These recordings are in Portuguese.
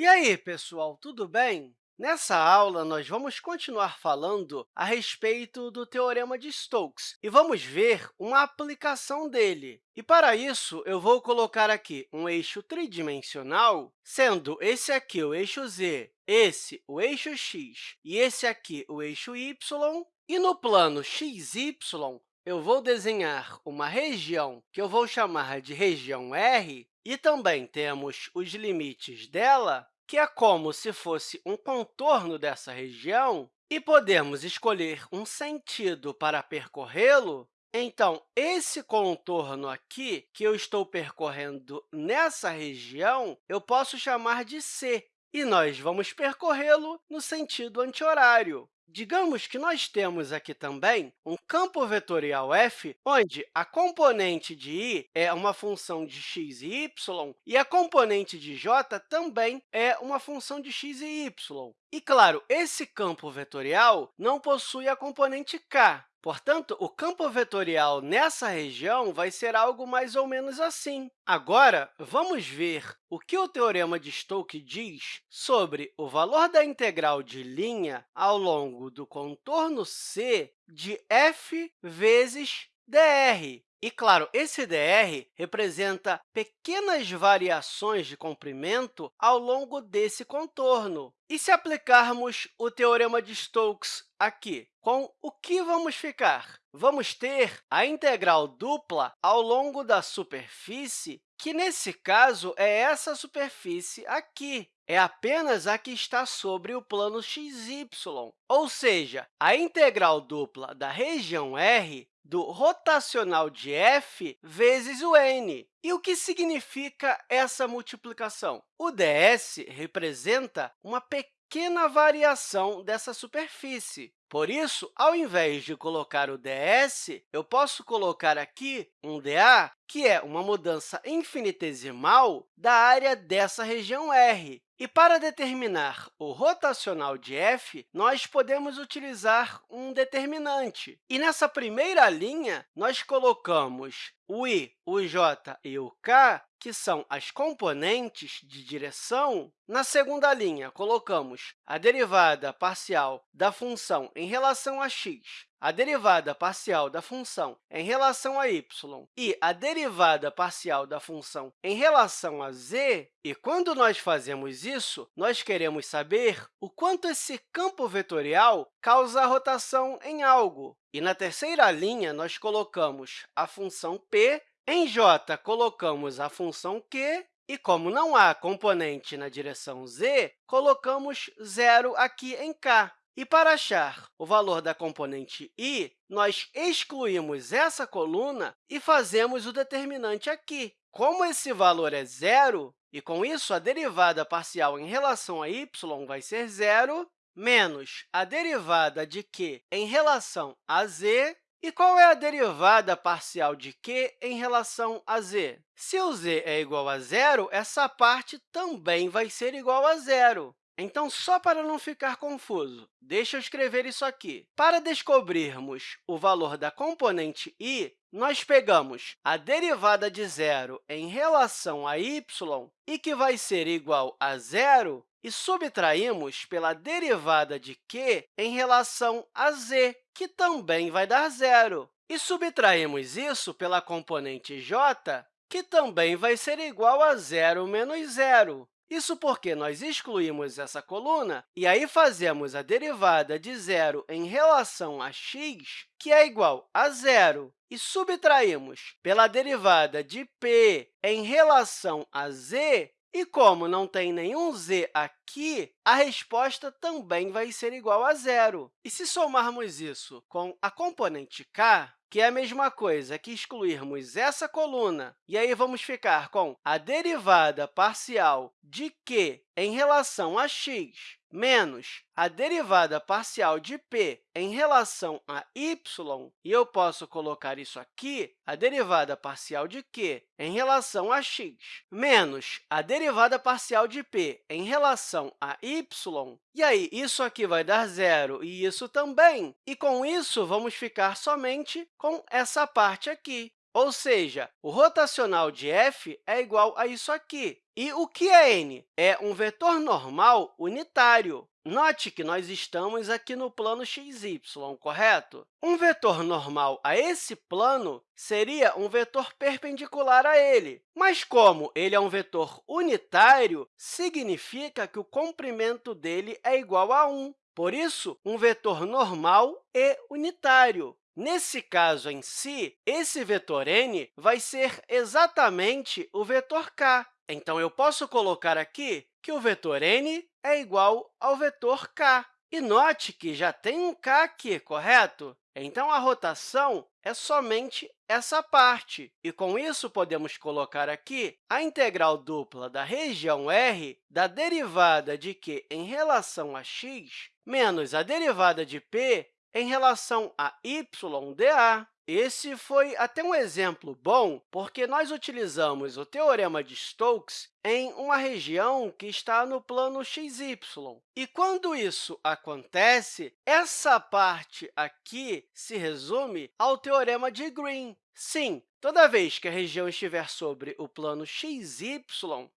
E aí, pessoal, tudo bem? Nessa aula, nós vamos continuar falando a respeito do Teorema de Stokes e vamos ver uma aplicação dele. E, para isso, eu vou colocar aqui um eixo tridimensional, sendo esse aqui o eixo z, esse o eixo x e esse aqui o eixo y. E no plano xy, eu vou desenhar uma região que eu vou chamar de região R, e também temos os limites dela, que é como se fosse um contorno dessa região, e podemos escolher um sentido para percorrê-lo, então, esse contorno aqui, que eu estou percorrendo nessa região, eu posso chamar de C, e nós vamos percorrê-lo no sentido anti-horário. Digamos que nós temos aqui também um campo vetorial f, onde a componente de i é uma função de x e y, e a componente de j também é uma função de x e y. E, claro, esse campo vetorial não possui a componente k, Portanto, o campo vetorial nessa região vai ser algo mais ou menos assim. Agora, vamos ver o que o Teorema de Stokes diz sobre o valor da integral de linha ao longo do contorno C de f vezes dr. E, claro, esse dr representa pequenas variações de comprimento ao longo desse contorno. E se aplicarmos o Teorema de Stokes aqui, com o que vamos ficar? Vamos ter a integral dupla ao longo da superfície, que, nesse caso, é essa superfície aqui. É apenas a que está sobre o plano xy, ou seja, a integral dupla da região R do rotacional de f vezes o n. E o que significa essa multiplicação? O ds representa uma pequena variação dessa superfície. Por isso, ao invés de colocar o ds, eu posso colocar aqui um dA, que é uma mudança infinitesimal da área dessa região R. E para determinar o rotacional de f, nós podemos utilizar um determinante. E nessa primeira linha, nós colocamos o i, o j e o k, que são as componentes de direção. Na segunda linha, colocamos a derivada parcial da função em relação a x a derivada parcial da função em relação a y e a derivada parcial da função em relação a z, e quando nós fazemos isso, nós queremos saber o quanto esse campo vetorial causa rotação em algo. E na terceira linha, nós colocamos a função p, em j colocamos a função q, e como não há componente na direção z, colocamos zero aqui em k. E para achar o valor da componente i, nós excluímos essa coluna e fazemos o determinante aqui. Como esse valor é zero, e com isso a derivada parcial em relação a y vai ser zero, menos a derivada de q em relação a z, e qual é a derivada parcial de q em relação a z? Se o z é igual a zero, essa parte também vai ser igual a zero. Então, só para não ficar confuso, deixa eu escrever isso aqui. Para descobrirmos o valor da componente i, nós pegamos a derivada de zero em relação a y, e que vai ser igual a zero, e subtraímos pela derivada de q em relação a z, que também vai dar zero. E subtraímos isso pela componente j, que também vai ser igual a zero menos zero. Isso porque nós excluímos essa coluna e aí fazemos a derivada de zero em relação a x, que é igual a zero, e subtraímos pela derivada de p em relação a z, e como não tem nenhum z aqui, a resposta também vai ser igual a zero. E se somarmos isso com a componente k, que é a mesma coisa que excluirmos essa coluna, e aí vamos ficar com a derivada parcial de q em relação a x menos a derivada parcial de p em relação a y, e eu posso colocar isso aqui, a derivada parcial de q em relação a x, menos a derivada parcial de p em relação a y, e aí isso aqui vai dar zero e isso também, e com isso vamos ficar somente com essa parte aqui. ou seja, o rotacional de f é igual a isso aqui. E o que é n? É um vetor normal unitário. Note que nós estamos aqui no plano xy, correto? Um vetor normal a esse plano seria um vetor perpendicular a ele. Mas, como ele é um vetor unitário, significa que o comprimento dele é igual a 1. Por isso, um vetor normal e unitário. Nesse caso em si, esse vetor n vai ser exatamente o vetor k. Então, eu posso colocar aqui que o vetor n é igual ao vetor k. E note que já tem um k aqui, correto? Então, a rotação é somente essa parte. E, com isso, podemos colocar aqui a integral dupla da região R da derivada de q em relação a x menos a derivada de p em relação a y dA. Esse foi até um exemplo bom, porque nós utilizamos o teorema de Stokes em uma região que está no plano xy. E quando isso acontece, essa parte aqui se resume ao teorema de Green. Sim, Toda vez que a região estiver sobre o plano xy,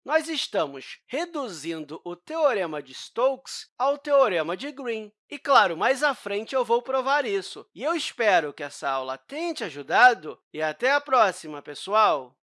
nós estamos reduzindo o teorema de Stokes ao teorema de Green. E, claro, mais à frente eu vou provar isso. E eu espero que essa aula tenha te ajudado e até a próxima, pessoal!